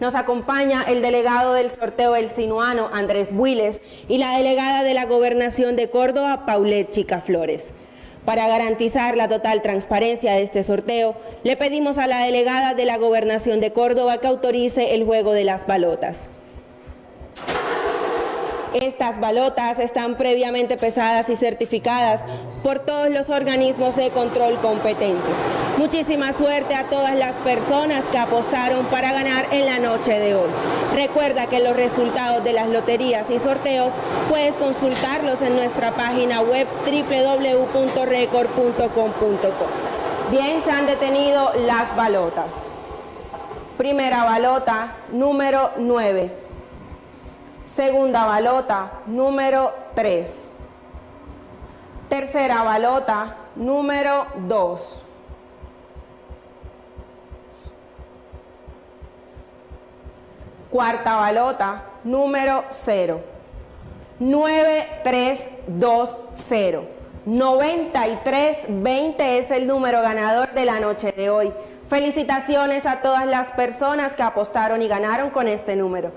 nos acompaña el delegado del sorteo El Sinuano, Andrés Builes, y la delegada de la Gobernación de Córdoba, Paulette Chica Flores. Para garantizar la total transparencia de este sorteo, le pedimos a la delegada de la Gobernación de Córdoba que autorice el juego de las balotas. Estas balotas están previamente pesadas y certificadas por todos los organismos de control competentes. Muchísima suerte a todas las personas que apostaron para ganar en la noche de hoy. Recuerda que los resultados de las loterías y sorteos puedes consultarlos en nuestra página web www.record.com.co. Bien, se han detenido las balotas. Primera balota, número 9. Segunda balota, número 3. Tercera balota, número 2. Cuarta balota, número 0. 9320. 9320 es el número ganador de la noche de hoy. Felicitaciones a todas las personas que apostaron y ganaron con este número.